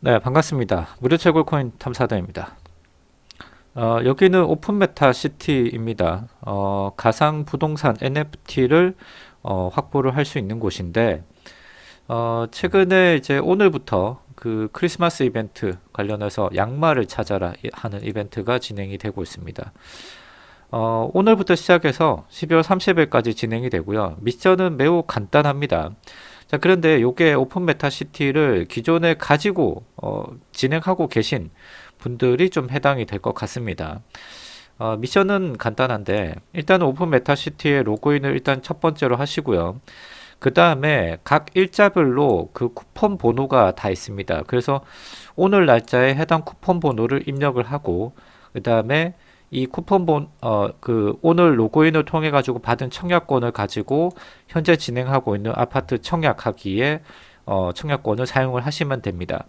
네, 반갑습니다. 무료 채굴 코인 탐사대입니다. 어, 여기는 오픈 메타 시티입니다. 어, 가상 부동산 NFT를 어, 확보를 할 수 있는 곳인데 어, 최근에 이제 오늘부터 그 크리스마스 이벤트 관련해서 양말을 찾아라 하는 이벤트가 진행이 되고 있습니다. 어, 오늘부터 시작해서 12월 30일까지 진행이 되고요. 미션은 매우 간단합니다. 자 그런데 요게 오픈 메타 시티를 기존에 가지고 어, 진행하고 계신 분들이 좀 해당이 될 것 같습니다. 어, 미션은 간단한데 일단 오픈 메타 시티의 로그인을 일단 첫 번째로 하시고요. 그 다음에 각 일자별로 그 쿠폰 번호가 다 있습니다. 그래서 오늘 날짜에 해당 쿠폰 번호를 입력을 하고 그 다음에 이 쿠폰본 어 그 오늘 로그인을 통해 가지고 받은 청약권을 가지고 현재 진행하고 있는 아파트 청약하기에 어 청약권을 사용을 하시면 됩니다.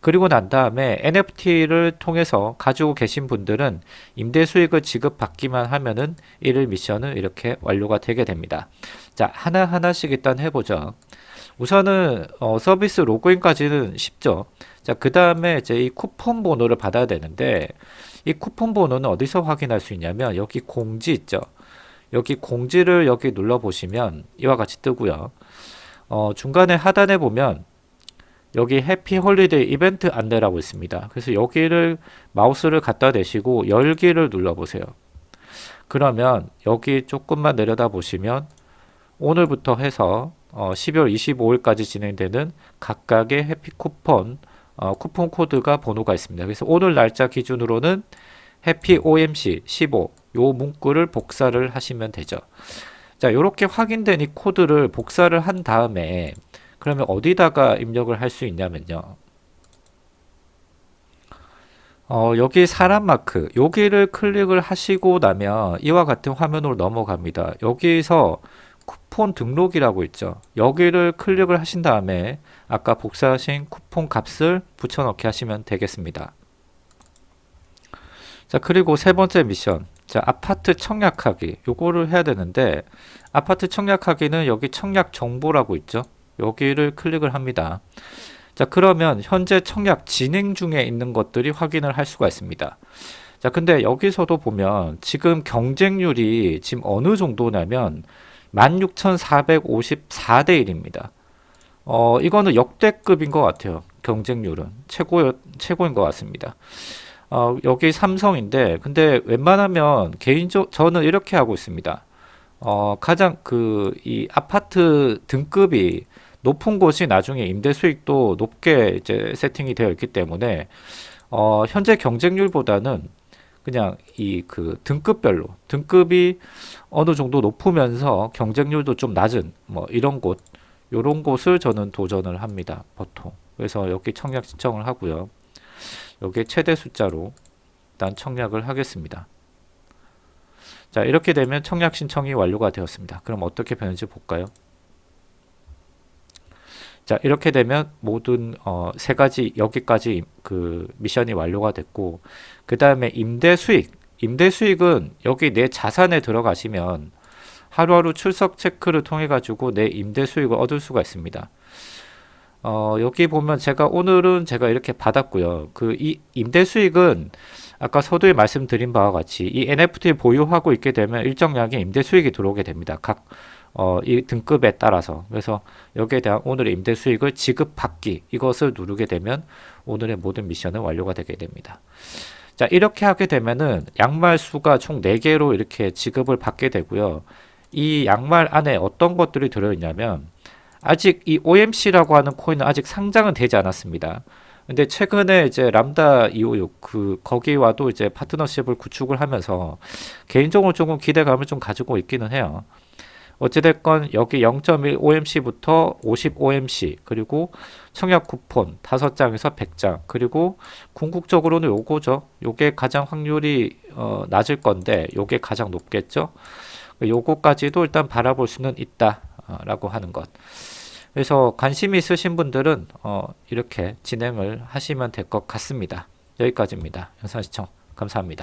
그리고 난 다음에 NFT를 통해서 가지고 계신 분들은 임대 수익을 지급받기만 하면은 1일 미션은 이렇게 완료가 되게 됩니다. 자, 하나하나씩 일단 해보죠. 우선은 어, 서비스 로그인까지는 쉽죠. 자, 그 다음에 이제 이 쿠폰 번호를 받아야 되는데 이 쿠폰 번호는 어디서 확인할 수 있냐면 여기 공지 있죠. 여기 공지를 여기 눌러 보시면 이와 같이 뜨고요. 어, 중간에 하단에 보면 여기 happy holiday 이벤트 안내라고 있습니다. 그래서 여기를 마우스를 갖다 대시고 열기를 눌러 보세요. 그러면 여기 조금만 내려다 보시면 오늘부터 해서 어, 12월 25일까지 진행되는 각각의 happy 쿠폰 어, 쿠폰 코드가 번호가 있습니다. 그래서 오늘 날짜 기준으로는 해피 OMC 15 요 문구를 복사를 하시면 되죠. 자, 이렇게 확인된 이 코드를 복사를 한 다음에 그러면 어디다가 입력을 할 수 있냐면요. 어, 여기 사람 마크 여기를 클릭을 하시고 나면 이와 같은 화면으로 넘어갑니다. 여기서 쿠폰 등록이라고 있죠. 여기를 클릭을 하신 다음에 아까 복사하신 쿠폰 값을 붙여넣기 하시면 되겠습니다. 자 그리고 세 번째 미션 자 아파트 청약하기 요거를 해야 되는데 아파트 청약하기는 여기 청약 정보라고 있죠. 여기를 클릭을 합니다. 자 그러면 현재 청약 진행 중에 있는 것들이 확인을 할 수가 있습니다. 자 근데 여기서도 보면 지금 경쟁률이 지금 어느 정도냐면 16,454대 1입니다. 어, 이거는 역대급인 것 같아요. 경쟁률은 최고 최고인 것 같습니다. 어, 여기 삼성인데 근데 웬만하면 개인적 저는 이렇게 하고 있습니다. 어, 가장 그 이 아파트 등급이 높은 곳이 나중에 임대 수익도 높게 이제 세팅이 되어 있기 때문에 어, 현재 경쟁률보다는 그냥 이 그 등급별로 등급이 어느 정도 높으면서 경쟁률도 좀 낮은 뭐 이런 곳 요런 곳을 저는 도전을 합니다 보통. 그래서 여기 청약 신청을 하고요. 여기 최대 숫자로 일단 청약을 하겠습니다. 자 이렇게 되면 청약 신청이 완료가 되었습니다. 그럼 어떻게 변할지 볼까요 자 이렇게 되면 모든 어, 세 가지 여기까지 그 미션이 완료가 됐고 그 다음에 임대 수익. 임대 수익은 여기 내 자산에 들어가시면 하루하루 출석 체크를 통해 가지고 내 임대 수익을 얻을 수가 있습니다. 어, 여기 보면 제가 오늘은 제가 이렇게 받았고요. 그 이 임대 수익은 아까 서두에 말씀드린 바와 같이 이 NFT 보유하고 있게 되면 일정량의 임대 수익이 들어오게 됩니다. 각 어, 이 등급에 따라서 그래서 여기에 대한 오늘의 임대 수익을 지급받기 이것을 누르게 되면 오늘의 모든 미션은 완료가 되게 됩니다. 자 이렇게 하게 되면은 양말 수가 총 4개로 이렇게 지급을 받게 되고요. 이 양말 안에 어떤 것들이 들어있냐면 아직 이 OMC라고 하는 코인은 아직 상장은 되지 않았습니다. 근데 최근에 이제 람다 256 그 거기와도 이제 파트너십을 구축을 하면서 개인적으로 조금 기대감을 좀 가지고 있기는 해요. 어찌됐건 여기 0.1 OMC부터 50 OMC 그리고 청약 쿠폰 5장에서 100장 그리고 궁극적으로는 요거죠. 요게 가장 확률이 어, 낮을 건데 요게 가장 높겠죠? 요거까지도 일단 바라볼 수는 있다 어, 라고 하는 것. 그래서 관심 있으신 분들은 어, 이렇게 진행을 하시면 될 것 같습니다. 여기까지입니다. 영상 시청 감사합니다